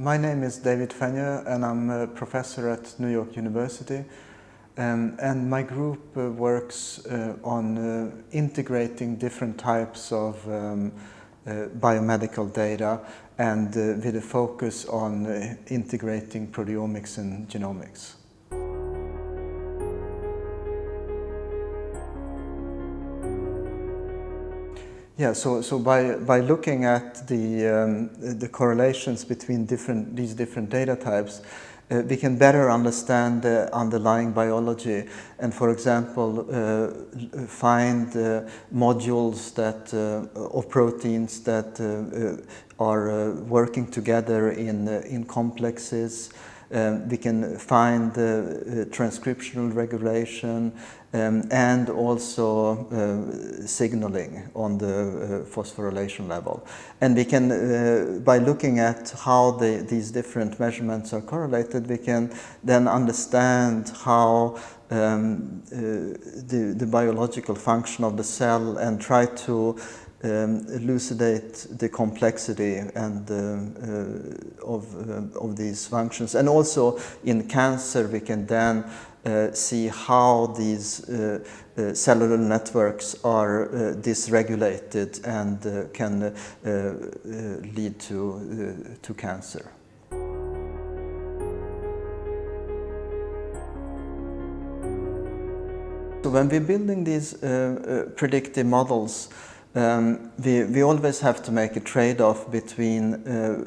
My name is David Fenyö and I'm a professor at New York University. Um, and my group uh, works uh, on uh, integrating different types of um, uh, biomedical data and uh, with a focus on uh, integrating proteomics and genomics. Yeah, so, so by, by looking at the, um, the correlations between different, these different data types, uh, we can better understand the underlying biology and, for example, uh, find uh, modules that, uh, of proteins that uh, uh, are working together in, in complexes. Um, we can find the transcriptional regulation, um, and also uh, signaling on the uh, phosphorylation level. And we can, uh, by looking at how the, these different measurements are correlated, we can then understand how um, uh, the, the biological function of the cell and try to um, elucidate the complexity and uh, uh, of, uh, of these functions. And also in cancer we can then uh, see how these uh, cellular networks are dysregulated and can lead to, to cancer. So when we're building these uh, uh, predictive models, um, we, we always have to make a trade-off between uh,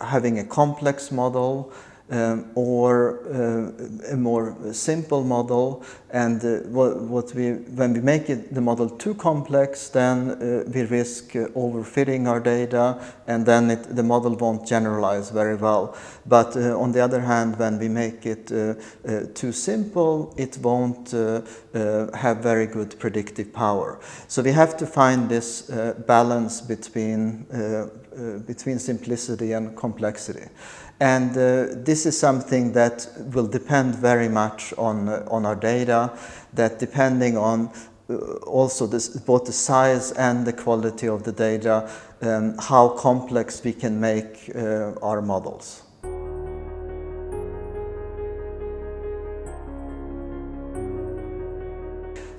having a complex model um, or uh, a more simple model. And uh, what, what, we when we make it the model too complex then uh, we risk uh, overfitting our data and then it, the model won't generalize very well. But uh, on the other hand when we make it uh, too simple it won't have very good predictive power. So we have to find this balance between between simplicity and complexity and uh, this is something that will depend very much on, uh, on our data, that depending on uh, also this, both the size and the quality of the data, um, how complex we can make uh, our models.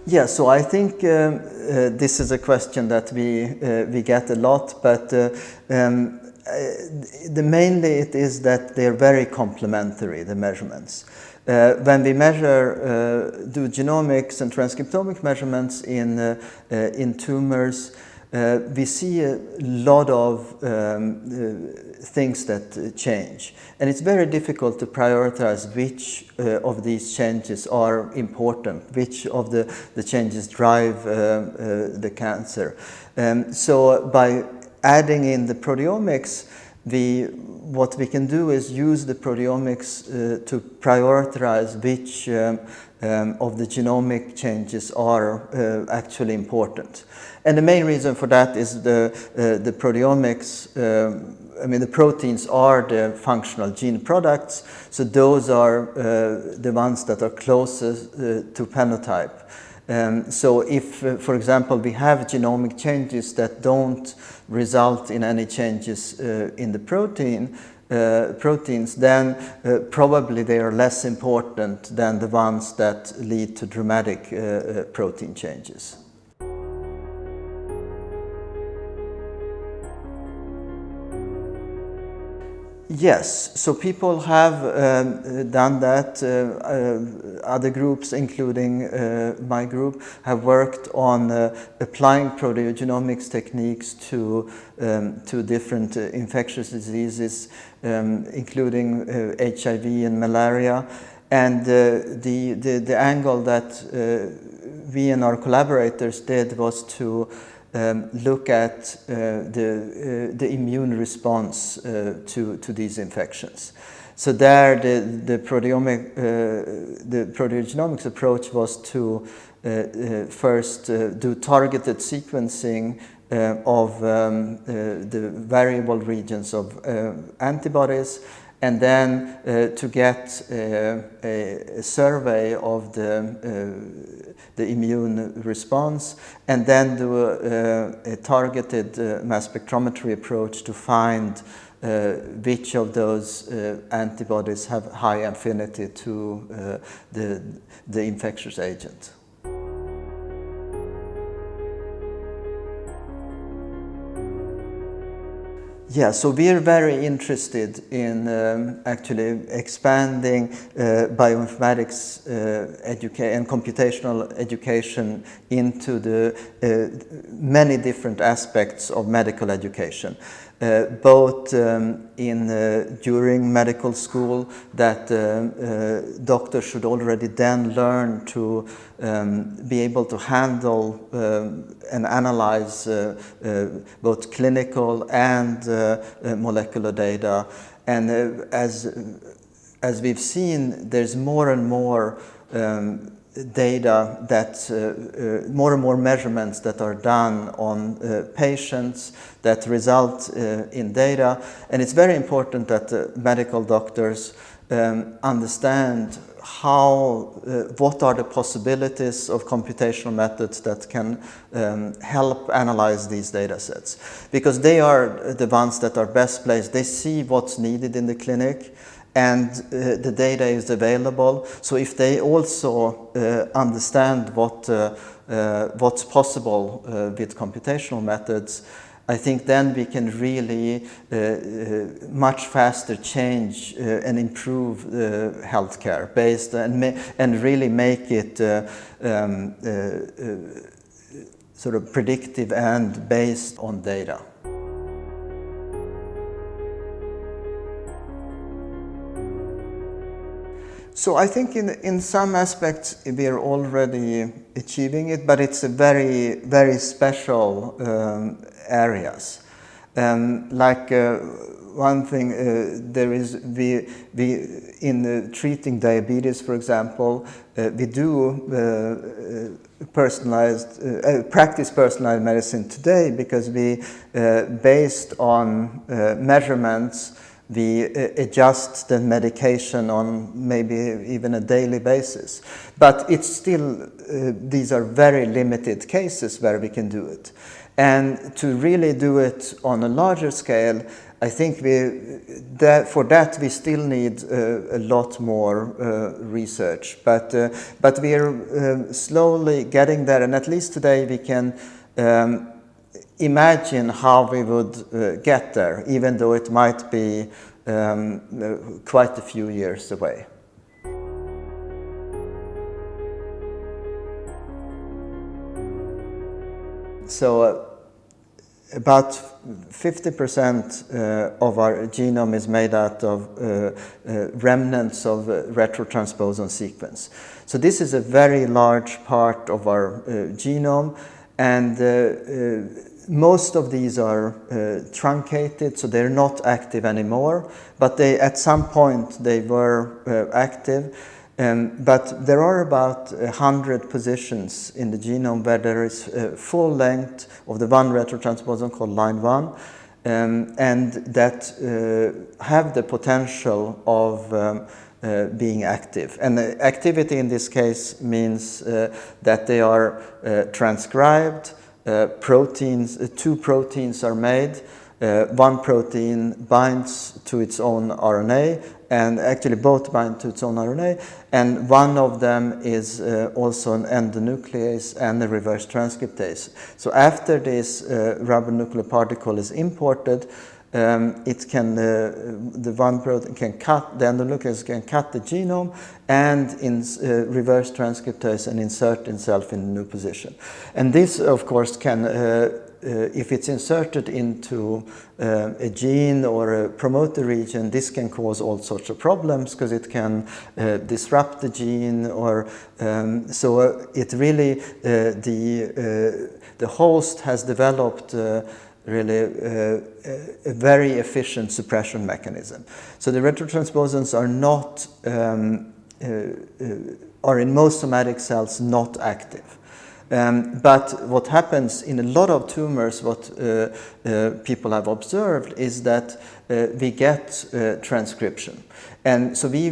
Yeah, so I think um, uh, this is a question that we, uh, we get a lot, but uh, um, the mainly it is that they're very complementary, the measurements. Uh, when we measure, uh, do genomics and transcriptomic measurements in, uh, uh in tumors, uh, we see a lot of um, things that change. And it's very difficult to prioritize which of these changes are important, which of the, the changes drive the cancer. Um, so by adding in the proteomics, the, what we can do is use the proteomics uh, to prioritize which um, um, of the genomic changes are uh, actually important. And the main reason for that is the, uh, the proteomics, um, I mean the proteins are the functional gene products, so those are uh, the ones that are closest uh, to phenotype. Um, so if, uh, for example, we have genomic changes that don't result in any changes uh, in the protein, uh, proteins, then uh, probably they are less important than the ones that lead to dramatic uh, uh, protein changes. Yes, so people have um, done that. Uh, uh, other groups, including uh, my group, have worked on uh, applying proteogenomics techniques to, um, to different uh, infectious diseases, um, including HIV and malaria. And the, the, the, angle that we and our collaborators did was to um, look at uh, the, uh, the immune response uh, to, to these infections. So there the, the, proteomic, uh, the proteogenomics approach was to uh, uh, first do targeted sequencing of um, the variable regions of antibodies and then uh, to get uh, a, a, survey of the, uh, the immune response and then do a, a targeted mass spectrometry approach to find which of those antibodies have high affinity to the, the infectious agent. Yeah, so we're very interested in um, actually expanding uh, bioinformatics uh, and computational education into the uh, many different aspects of medical education. Uh, both um, in uh, during medical school that uh, doctors should already then learn to um, be able to handle um, and analyze both clinical and molecular data. And as as we've seen there's more and more um, data that uh, uh, more and more measurements that are done on uh, patients that result uh, in data and it's very important that medical doctors um, understand how, uh, what are the possibilities of computational methods that can um, help analyze these data sets. Because they are the ones that are best placed. They see what's needed in the clinic and uh, the data is available. So if they also uh, understand what, uh, uh what's possible uh, with computational methods, I think then we can really uh, much faster change and improve healthcare based and, and really make it um, sort of predictive and based on data. So I think in, in some aspects we are already achieving it, but it's a very, very special um, areas. Um, like uh, one thing, uh, there is, we, we in treating diabetes, for example, uh, we do uh, uh, personalized, uh, practice personalized medicine today because we, based on measurements, we uh, adjust the medication on maybe even a daily basis. But it's still, uh, these are very limited cases where we can do it. And to really do it on a larger scale, I think we, that for that we still need uh, a lot more uh, research. But, uh, but we are um, slowly getting there, and at least today we can um, imagine how we would uh, get there, even though it might be um, quite a few years away. So uh, about 50% uh, of our genome is made out of uh, uh, remnants of uh, retrotransposon sequence. So this is a very large part of our genome and most of these are uh, truncated, so they're not active anymore, but they, at some point they were uh, active. Um, but there are about 100 positions in the genome where there is uh, full length of the one retrotransposon called LINE-1, um, and that uh, have the potential of um, uh, being active. And the activity in this case means uh, that they are uh, transcribed, uh, proteins, uh, two proteins are made. Uh, one protein binds to its own RNA and actually both bind to its own RNA and one of them is uh, also an endonuclease and a reverse transcriptase. So after this uh, nuclear particle is imported, um, it can, uh, the one protein can cut, the endonuclease can cut the genome and in uh, reverse transcriptase and insert itself in a new position. And this, of course, can, uh, uh if it's inserted into uh, a gene or a promoter region, this can cause all sorts of problems because it can uh, disrupt the gene or um, so it really, the, the host has developed really uh, a very efficient suppression mechanism. So the retrotransposons are not, um, uh, uh, are in most somatic cells not active. Um, but what happens in a lot of tumors, what uh, uh, people have observed is that uh, we get transcription. And so we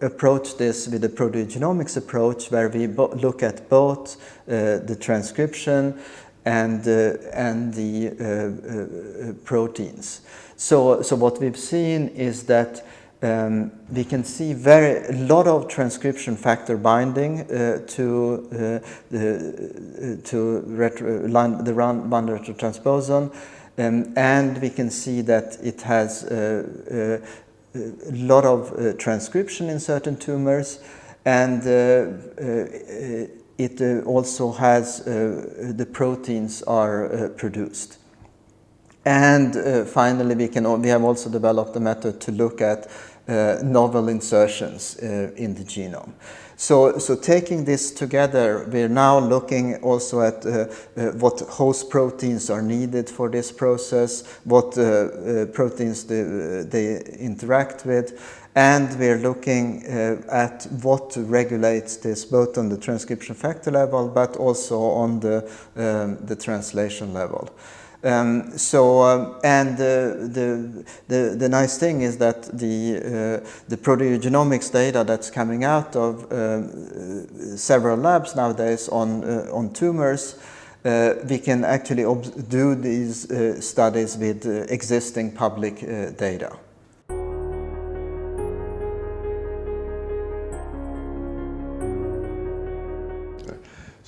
approach this with a proteogenomics approach where we look at both the transcription, and, and the proteins. So, so what we've seen is that um, we can see very a lot of transcription factor binding uh, to uh, the uh, to retro, line, the band retrotransposon, um, and we can see that it has uh, uh, a lot of uh, transcription in certain tumors, and it also has the proteins are produced. And uh, finally, we, can, we have also developed a method to look at uh, novel insertions uh, in the genome. So, so taking this together, we're now looking also at uh, uh, what host proteins are needed for this process, what uh, uh proteins they, interact with, and we're looking at what regulates this both on the transcription factor level, but also on the, um, the translation level. Um, so, um, and uh, the, the, the nice thing is that the, uh, the proteogenomics data that's coming out of uh, several labs nowadays on, uh, on tumors, uh, we can actually do these uh, studies with existing public data.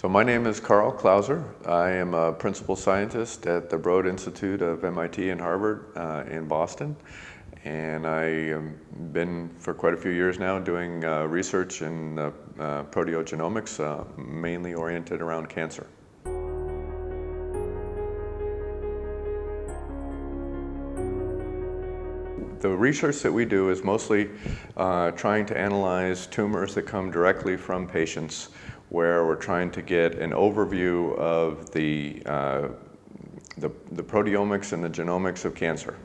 So my name is Karl Clauser. I am a principal scientist at the Broad Institute of MIT and Harvard uh, in Boston. And I have been for quite a few years now doing uh, research in uh, proteogenomics, uh, mainly oriented around cancer. The research that we do is mostly uh, trying to analyze tumors that come directly from patients where we're trying to get an overview of the, uh, the, the, proteomics and the genomics of cancer.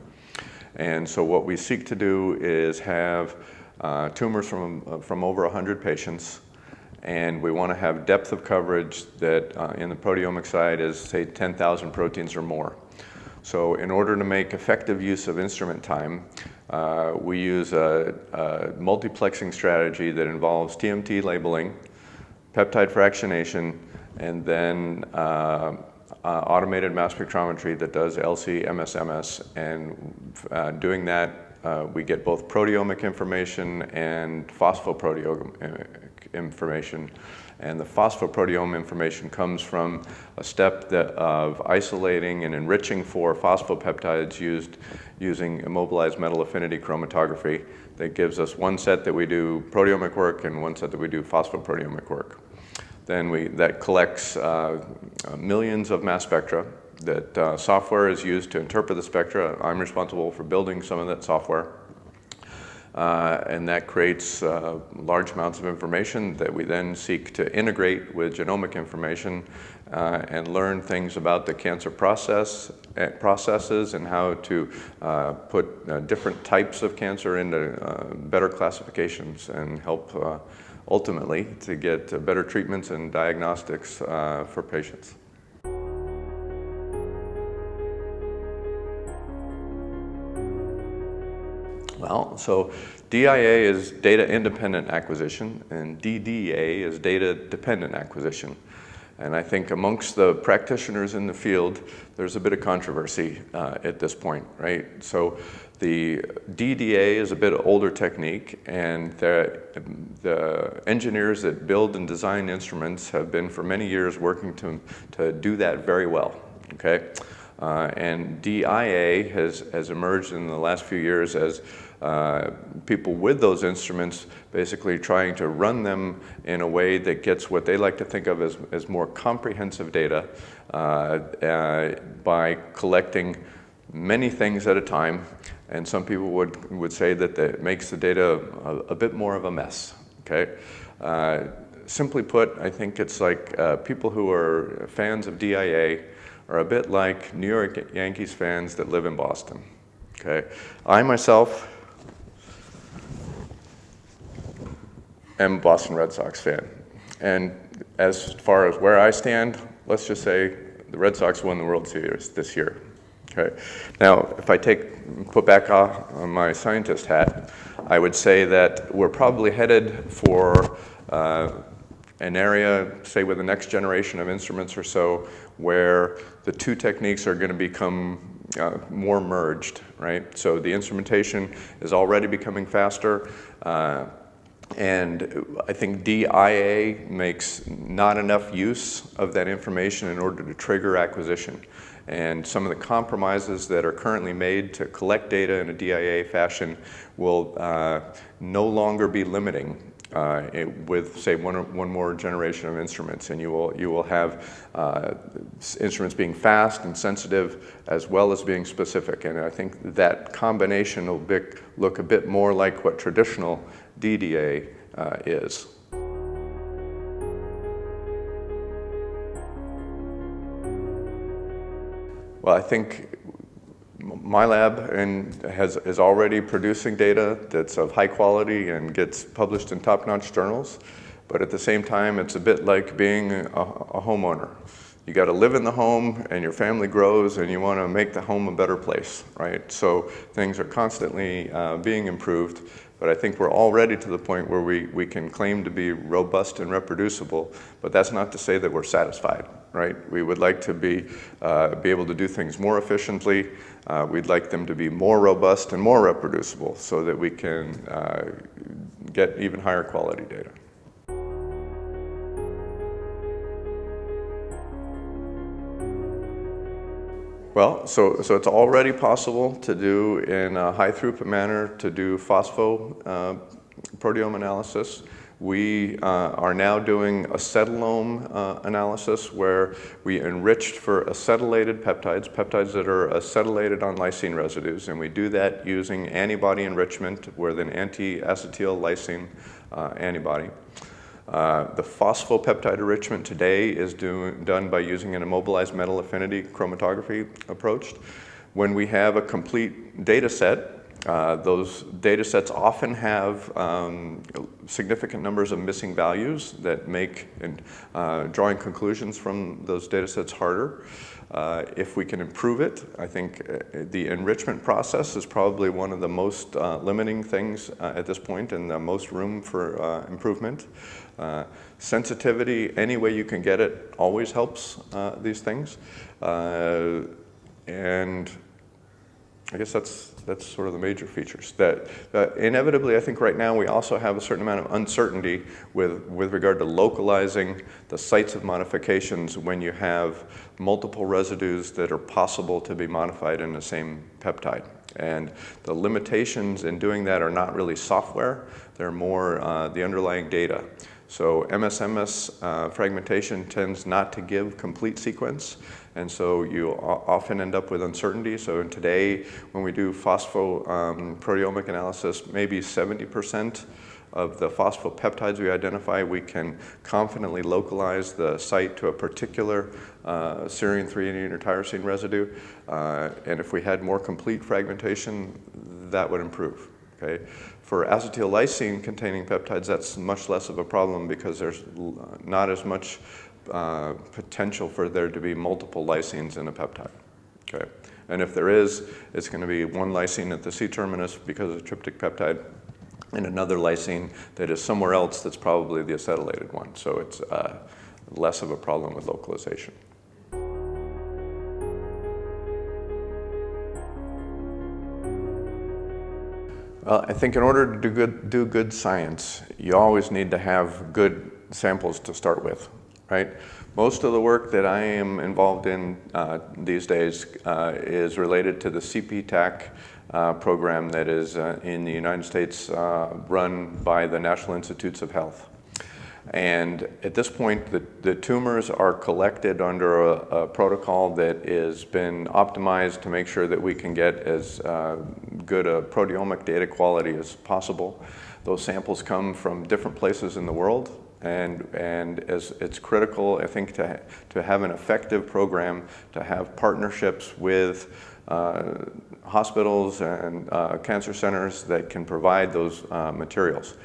And so what we seek to do is have uh, tumors from, from over 100 patients, and we want to have depth of coverage that uh, in the proteomic side is, say, 10,000 proteins or more. So in order to make effective use of instrument time, uh, we use a, a multiplexing strategy that involves TMT labeling, peptide fractionation, and then uh, uh, automated mass spectrometry that does LC-MS/MS. And uh, doing that, uh, we get both proteomic information and phosphoproteomic information. And the phosphoproteome information comes from a step that, of isolating and enriching for phosphopeptides used using immobilized metal affinity chromatography that gives us one set that we do proteomic work and one set that we do phosphoproteomic work. Then we, that collects uh, millions of mass spectra that uh, software is used to interpret the spectra. I'm responsible for building some of that software. Uh, and that creates uh, large amounts of information that we then seek to integrate with genomic information uh, and learn things about the cancer process uh, processes and how to uh, put uh, different types of cancer into better classifications and help ultimately to get better treatments and diagnostics for patients. Well, so DIA is data independent acquisition and DDA is data dependent acquisition. And I think amongst the practitioners in the field, there's a bit of controversy uh, at this point, right? So the DDA is a bit older technique and the, the engineers that build and design instruments have been for many years working to, to do that very well, okay? Uh, and DIA has, has emerged in the last few years as uh, people with those instruments basically trying to run them in a way that gets what they like to think of as, as more comprehensive data uh, uh, by collecting many things at a time. And some people would, would say that it makes the data a, a bit more of a mess, okay? Uh, simply put, I think it's like uh, people who are fans of DIA are a bit like New York Yankees fans that live in Boston. Okay, I myself am a Boston Red Sox fan. And as far as where I stand, let's just say the Red Sox won the World Series this year. Okay. Now, if I take put back on my scientist hat, I would say that we're probably headed for uh, an area, say with the next generation of instruments or so, where the two techniques are going to become uh, more merged, right? So the instrumentation is already becoming faster. Uh, and I think DIA makes not enough use of that information in order to trigger acquisition. And some of the compromises that are currently made to collect data in a DIA fashion will uh, no longer be limiting uh, with, say, one, one more generation of instruments. And you will, you will have uh, instruments being fast and sensitive as well as being specific. And I think that combination will be, look a bit more like what traditional DDA uh, is. Well, I think my lab and has, is already producing data that's of high quality and gets published in top-notch journals. But at the same time, it's a bit like being a, a homeowner. You got to live in the home and your family grows and you want to make the home a better place, right? So things are constantly uh, being improved. But I think we're already to the point where we, we can claim to be robust and reproducible, but that's not to say that we're satisfied, right? We would like to be, uh, be able to do things more efficiently. Uh, we'd like them to be more robust and more reproducible so that we can uh, get even higher quality data. Well, so, so it's already possible to do in a high throughput manner to do phospho uh, proteome analysis. We uh, are now doing acetylome uh, analysis where we enriched for acetylated peptides, peptides that are acetylated on lysine residues, and we do that using antibody enrichment with an anti-acetyl lysine uh, antibody. Uh, the phosphopeptide enrichment today is do, done by using an immobilized metal affinity chromatography approach. When we have a complete data set, uh, those data sets often have um, significant numbers of missing values that make and, uh, drawing conclusions from those data sets harder. Uh, if we can improve it, I think uh, the enrichment process is probably one of the most uh, limiting things at this point and the most room for improvement. Uh, sensitivity, any way you can get it, always helps these things. and I guess that's, that's sort of the major features. That uh, inevitably, I think right now we also have a certain amount of uncertainty with, with regard to localizing the sites of modifications when you have multiple residues that are possible to be modified in the same peptide. And the limitations in doing that are not really software, they're more uh, the underlying data. So MSMS uh, fragmentation tends not to give complete sequence, and so you often end up with uncertainty. So today, when we do phosphoproteomic um, analysis, maybe 70% of the phosphopeptides we identify, we can confidently localize the site to a particular uh, serine 3 or tyrosine residue. Uh, and if we had more complete fragmentation, that would improve. Okay? For acetyl-lysine containing peptides, that's much less of a problem because there's not as much uh, potential for there to be multiple lysines in a peptide. Okay? And if there is, it's going to be one lysine at the C-terminus because of tryptic peptide and another lysine that is somewhere else that's probably the acetylated one. So it's uh, less of a problem with localization. Well, I think in order to do good, do good science, you always need to have good samples to start with, right? Most of the work that I am involved in uh, these days uh, is related to the CPTAC uh, program that is uh, in the United States uh, run by the National Institutes of Health. And at this point, the, the tumors are collected under a, a, protocol that has been optimized to make sure that we can get as uh, good a proteomic data quality as possible. Those samples come from different places in the world, and, and as it's critical, I think, to, to have an effective program, to have partnerships with uh, hospitals and uh, cancer centers that can provide those uh, materials.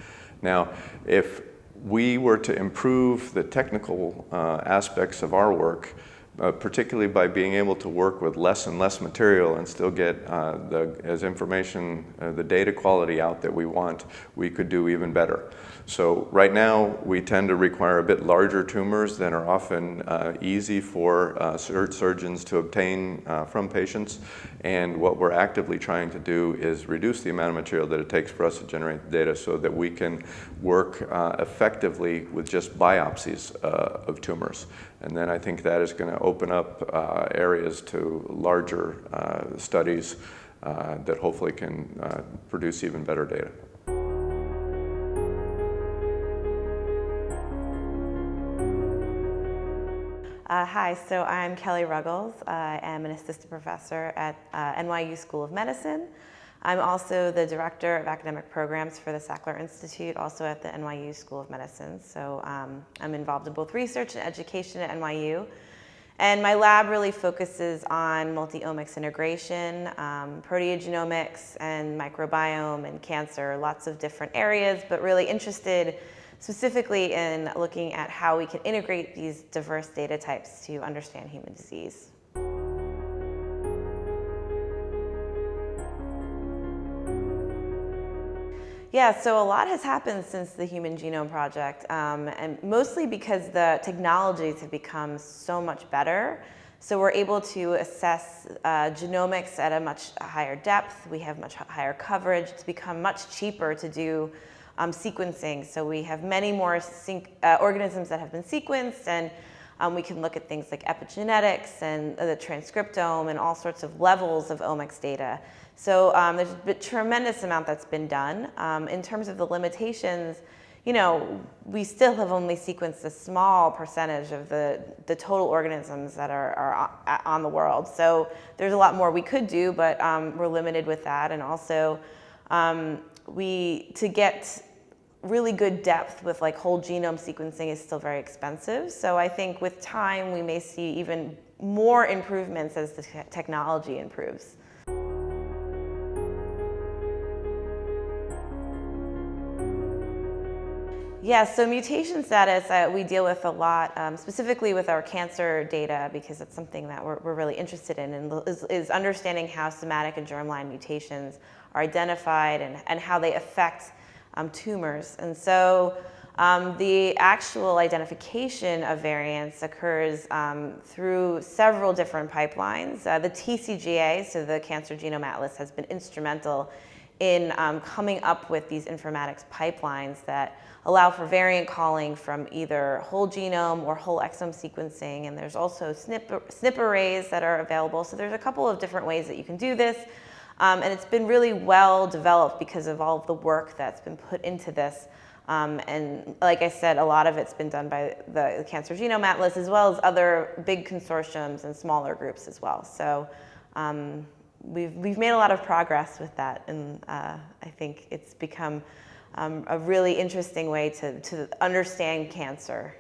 Now, if we were to improve the technical uh, aspects of our work, uh, particularly by being able to work with less and less material and still get uh, the, as information, uh, the data quality out that we want, we could do even better. So right now, we tend to require a bit larger tumors than are often uh, easy for uh, surgeons to obtain uh, from patients. And what we're actively trying to do is reduce the amount of material that it takes for us to generate the data so that we can work effectively with just biopsies of tumors. And then I think that is going to open up uh, areas to larger studies that hopefully can produce even better data. Uh, hi, so I'm Kelly Ruggles. I am an assistant professor at uh, NYU School of Medicine. I'm also the director of academic programs for the Sackler Institute, also at the NYU School of Medicine. So um, I'm involved in both research and education at NYU. And my lab really focuses on multi-omics integration, um, proteogenomics and microbiome and cancer, lots of different areas, but really interested specifically in looking at how we can integrate these diverse data types to understand human disease. Yeah, so a lot has happened since the Human Genome Project, um, and mostly because the technologies have become so much better. So we're able to assess uh, genomics at a much higher depth. We have much higher coverage. It's become much cheaper to do um, sequencing. So we have many more uh, organisms that have been sequenced and um, we can look at things like epigenetics and the transcriptome and all sorts of levels of omics data. So um, there's a tremendous amount that's been done. Um, in terms of the limitations, you know, we still have only sequenced a small percentage of the, the total organisms that are, are on the world. So there's a lot more we could do, but um, we're limited with that. And also, um, we, to get really good depth with like whole genome sequencing is still very expensive. So I think with time, we may see even more improvements as the technology improves. Yeah, so mutation status uh, we deal with a lot, um, specifically with our cancer data because it's something that we're, we're really interested in and is, is, understanding how somatic and germline mutations are identified and, and how they affect um, tumors. And so um, the actual identification of variants occurs um, through several different pipelines. Uh, the TCGA, so the Cancer Genome Atlas, has been instrumental in um, coming up with these informatics pipelines that allow for variant calling from either whole genome or whole exome sequencing. And there's also SNP, SNP arrays that are available. So there's a couple of different ways that you can do this. Um, and it's been really well developed because of all of the work that's been put into this. Um, and like I said, a lot of it's been done by the, Cancer Genome Atlas as well as other big consortiums and smaller groups as well. So um, we've, we've made a lot of progress with that and uh, I think it's become um, a really interesting way to, to understand cancer.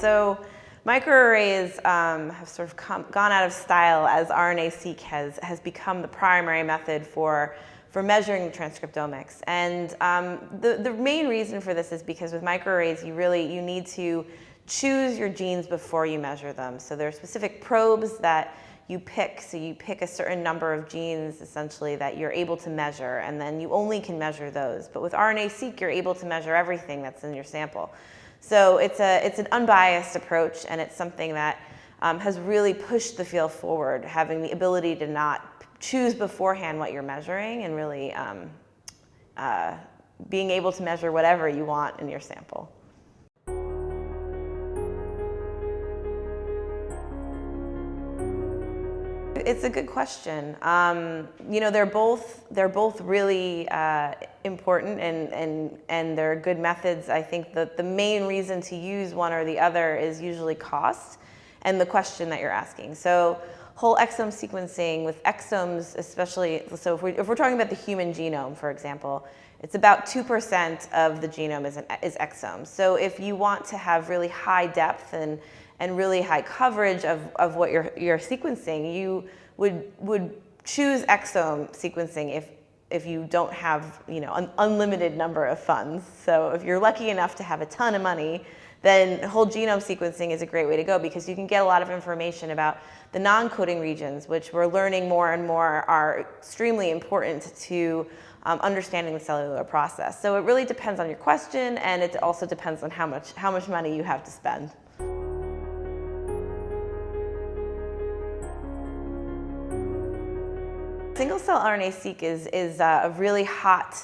So Microarrays um, have sort of come, gone out of style as RNA-seq has, has become the primary method for, for measuring transcriptomics. And um, the, the main reason for this is because with microarrays, you really, you need to choose your genes before you measure them. So there are specific probes that you pick, so you pick a certain number of genes essentially that you're able to measure and then you only can measure those. But with RNA-seq, you're able to measure everything that's in your sample. So it's, a, it's an unbiased approach and it's something that um, has really pushed the field forward, having the ability to not choose beforehand what you're measuring and really um, uh, being able to measure whatever you want in your sample. It's a good question. Um, you know, they're both they're both really uh, important and and and they're good methods. I think that the main reason to use one or the other is usually cost and the question that you're asking. So whole exome sequencing with exomes, especially so if, we, if we're talking about the human genome, for example, it's about 2% of the genome is, an, is exomes. So if you want to have really high depth and and really high coverage of, of what you're, you're sequencing, you would, would choose exome sequencing if if you don't have you know an unlimited number of funds. So if you're lucky enough to have a ton of money, then whole genome sequencing is a great way to go because you can get a lot of information about the non-coding regions, which we're learning more and more are extremely important to um, understanding the cellular process. So it really depends on your question, and it also depends on how much, how much money you have to spend. Single-cell RNA-seq is, is uh, a really hot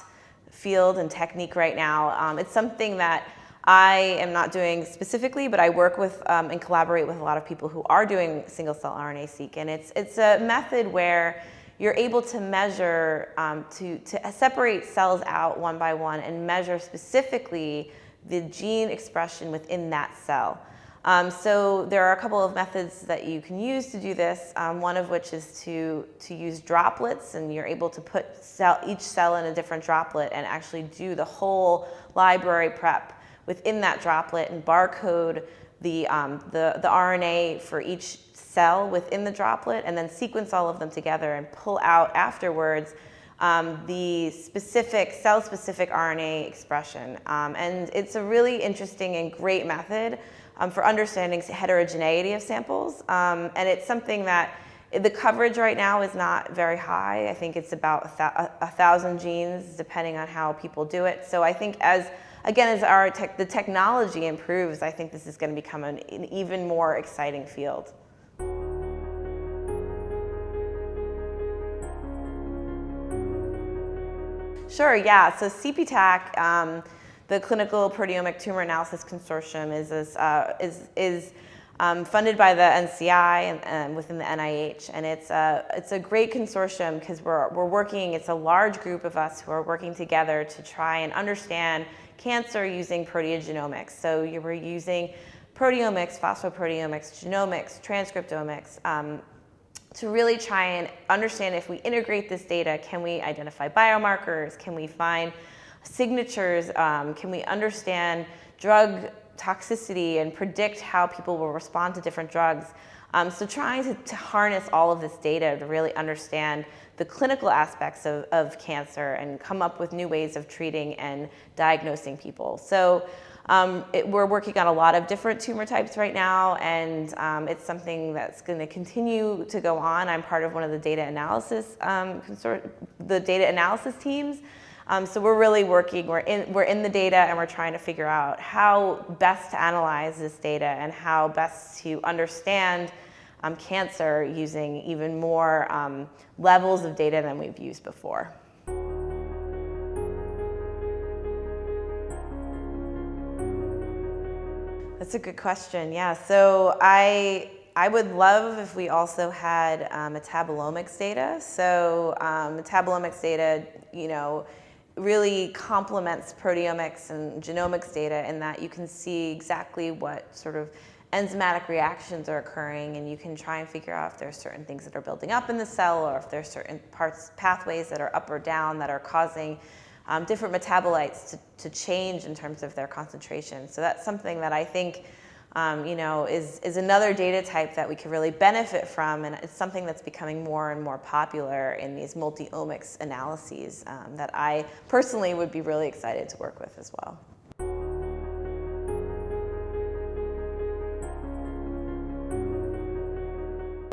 field and technique right now. Um, it's something that I am not doing specifically, but I work with um, and collaborate with a lot of people who are doing single-cell RNA-seq, and it's, it's a method where you're able to measure, um, to, to separate cells out one by one and measure specifically the gene expression within that cell. Um, so there are a couple of methods that you can use to do this, um, one of which is to, to use droplets and you're able to put cell, each cell in a different droplet and actually do the whole library prep within that droplet and barcode the, um, the, the RNA for each cell within the droplet and then sequence all of them together and pull out afterwards um, the specific cell-specific RNA expression. Um, and it's a really interesting and great method um, for understanding heterogeneity of samples. Um, and it's something that the coverage right now is not very high. I think it's about a, a thousand genes depending on how people do it. So I think as again, as our tech, the technology improves, I think this is going to become an, an even more exciting field. Sure, yeah. So CPTAC, um, the Clinical Proteomic Tumor Analysis Consortium, is, is, uh, is, is um, funded by the NCI and, and, within the NIH. And it's a, it's a great consortium because we're, we're working, it's a large group of us who are working together to try and understand cancer using proteogenomics. So you were using proteomics, phosphoproteomics, genomics, transcriptomics, um, to really try and understand if we integrate this data, can we identify biomarkers? Can we find signatures? Um, can we understand drug toxicity and predict how people will respond to different drugs? Um, so trying to, to, harness all of this data to really understand the clinical aspects of, of cancer and come up with new ways of treating and diagnosing people. So um, it, we're working on a lot of different tumor types right now, and um, it's something that's going to continue to go on. I'm part of one of the data analysis um, the data analysis teams. Um, so we're really working, we're in, we're in the data and we're trying to figure out how best to analyze this data and how best to understand um, cancer using even more um, levels of data than we've used before. That's a good question. Yeah. So I I would love if we also had um, metabolomics data. So um, metabolomics data, you know, really complements proteomics and genomics data in that you can see exactly what sort of enzymatic reactions are occurring and you can try and figure out if there's certain things that are building up in the cell or if there's certain parts, pathways that are up or down that are causing um, different metabolites to, to change in terms of their concentration. So that's something that I think um, you know, is, is another data type that we could really benefit from, and it's something that's becoming more and more popular in these multi-omics analyses um, that I personally would be really excited to work with as well.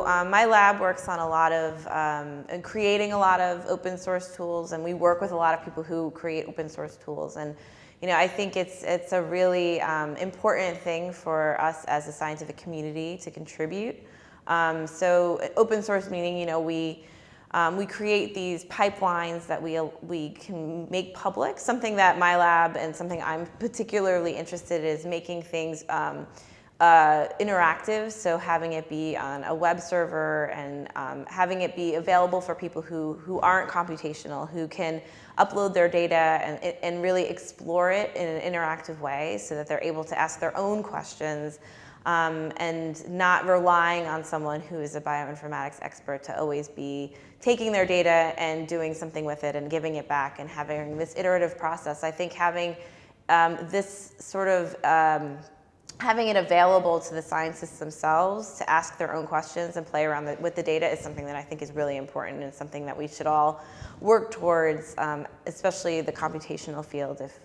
Um, my lab works on a lot of, um, and creating a lot of open source tools and we work with a lot of people who create open source tools and you know, I think it's, it's a really um, important thing for us as a scientific community to contribute. Um, so open source meaning, you know, we, um, we create these pipelines that we, we can make public. Something that my lab and something I'm particularly interested in is making things um, uh, interactive, so having it be on a web server and um, having it be available for people who, who aren't computational, who can upload their data and, and really explore it in an interactive way so that they're able to ask their own questions um, and not relying on someone who is a bioinformatics expert to always be taking their data and doing something with it and giving it back and having this iterative process. I think having um, this sort of um, having it available to the scientists themselves to ask their own questions and play around the, with the data is something that I think is really important and something that we should all work towards, um, especially the computational field, if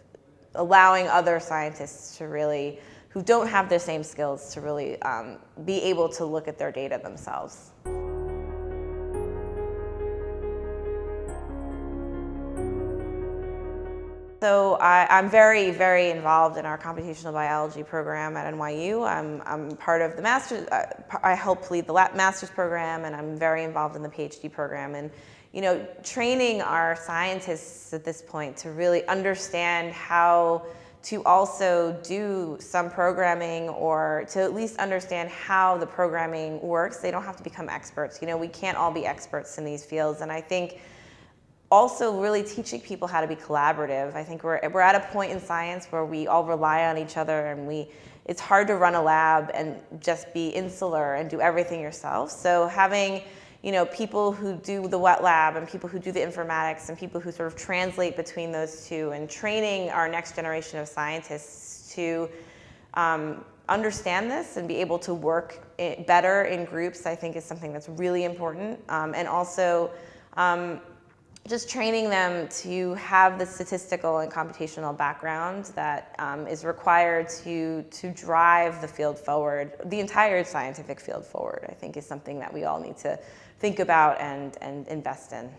allowing other scientists to really, who don't have the same skills, to really um, be able to look at their data themselves. So I, am very, very involved in our computational biology program at NYU. I'm, I'm part of the master's, uh, I help lead the master's program and I'm very involved in the PhD program. And, you know, training our scientists at this point to really understand how to also do some programming or to at least understand how the programming works. They don't have to become experts. You know, we can't all be experts in these fields. And I think also really teaching people how to be collaborative. I think we're, we're at a point in science where we all rely on each other and we, it's hard to run a lab and just be insular and do everything yourself. So having you know, people who do the wet lab and people who do the informatics and people who sort of translate between those two and training our next generation of scientists to um, understand this and be able to work better in groups, I think is something that's really important. Um, and also, um, just training them to have the statistical and computational background that um, is required to, to drive the field forward, the entire scientific field forward, I think is something that we all need to think about and, and invest in.